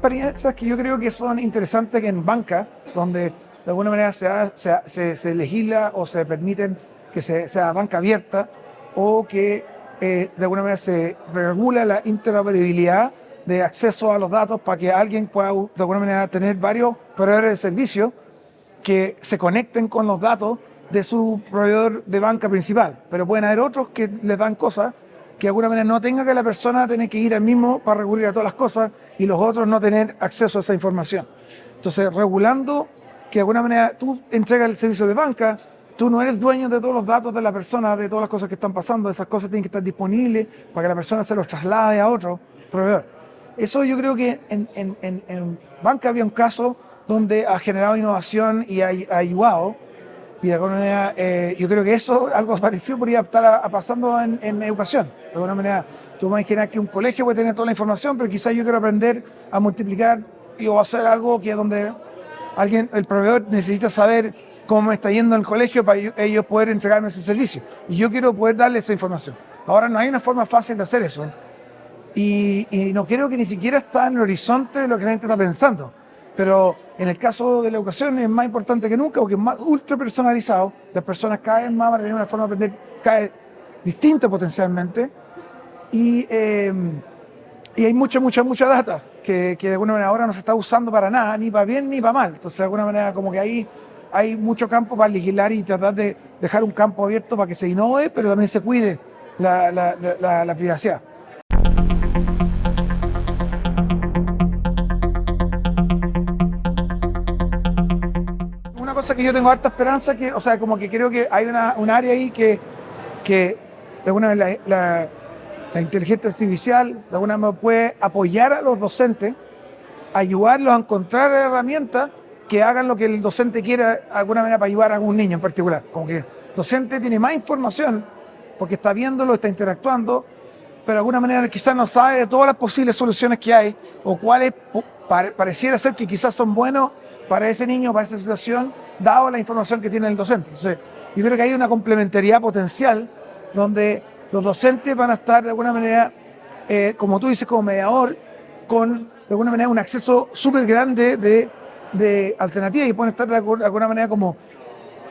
varianzas que yo creo que son interesantes en banca, donde de alguna manera se, se, se- legisla o se permiten que se- sea banca abierta o que eh, de alguna manera se regula la interoperabilidad de acceso a los datos para que alguien pueda de alguna manera tener varios proveedores de servicios que se conecten con los datos de su proveedor de banca principal. Pero pueden haber otros que les dan cosas que de alguna manera no tenga que la persona tener que ir al mismo para recurrir a todas las cosas y los otros no tener acceso a esa información. Entonces, regulando que de alguna manera tú entregas el servicio de banca, tú no eres dueño de todos los datos de la persona, de todas las cosas que están pasando, esas cosas tienen que estar disponibles para que la persona se los traslade a otro proveedor. Eso yo creo que en, en- en- en banca había un caso donde ha generado innovación y ha, ha ayudado. Y de alguna manera, eh, yo creo que eso, algo parecido, podría estar a- a pasando en, en educación. De alguna manera, tú me imaginas que un colegio puede tener toda la información, pero quizás yo quiero aprender a multiplicar y, o hacer algo que donde alguien, el proveedor necesita saber cómo me está yendo en el colegio para ellos poder entregarme ese servicio. Y yo quiero poder darle esa información. Ahora no hay una forma fácil de hacer eso. Y, y no creo que ni siquiera está en el horizonte de lo que la gente está pensando. Pero en el caso de la educación es más importante que nunca porque es más ultra personalizado. Las personas cada vez más van a tener una forma de aprender cada vez distinta potencialmente. Y, eh, y hay mucha, mucha, mucha data que, que de alguna manera ahora no se está usando para nada, ni para bien ni para mal. Entonces, de alguna manera, como que ahí hay mucho campo para legislar y tratar de dejar un campo abierto para que se innove, pero también se cuide la, la- la- la privacidad. Cosa que yo tengo harta esperanza, que, o sea, como que creo que hay una, un área ahí que, que de alguna manera la, inteligencia artificial de alguna manera puede apoyar a los docentes, ayudarlos a encontrar herramientas que hagan lo que el docente quiera de alguna manera para ayudar a algún niño en particular. Como que el docente tiene más información porque está viéndolo, está interactuando, pero de alguna manera quizás no sabe de todas las posibles soluciones que hay o cuáles pareciera ser que quizás son buenos para ese niño, para esa situación, dado la información que tiene el docente. Entonces, yo creo que hay una complementariedad potencial donde los docentes van a estar de alguna manera, eh, como tú dices, como mediador, con de alguna manera un acceso súper grande de, de alternativas y pueden estar de, algu- de alguna manera como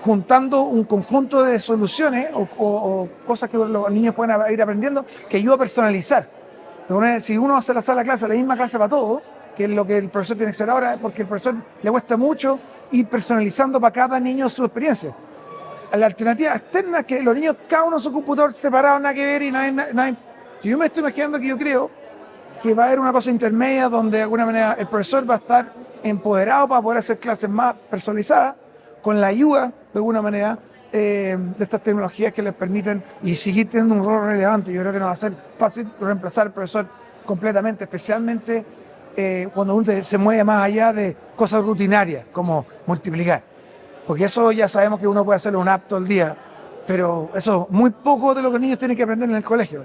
juntando un conjunto de soluciones o, cosas que los niños pueden ir aprendiendo que ayuda a personalizar. Manera, si uno hace la sala de clase, la misma clase para todos, que es lo que el profesor tiene que hacer ahora, porque el profesor le cuesta mucho ir personalizando para cada niño su experiencia. La alternativa externa es que los niños, cada uno su computador separado, nada que ver y no hay, na- no hay- Yo me estoy imaginando que yo creo que va a haber una cosa intermedia donde de alguna manera el profesor va a estar empoderado para poder hacer clases más personalizadas, con la ayuda de alguna manera eh, de estas tecnologías que les permiten y seguir teniendo un rol relevante. Yo creo que no va a ser fácil reemplazar al profesor completamente, especialmente eh, cuando uno se mueve más allá de cosas rutinarias como multiplicar. Porque eso ya sabemos que uno puede hacerlo un app todo el día, pero eso es muy poco de lo que los niños tienen que aprender en el colegio.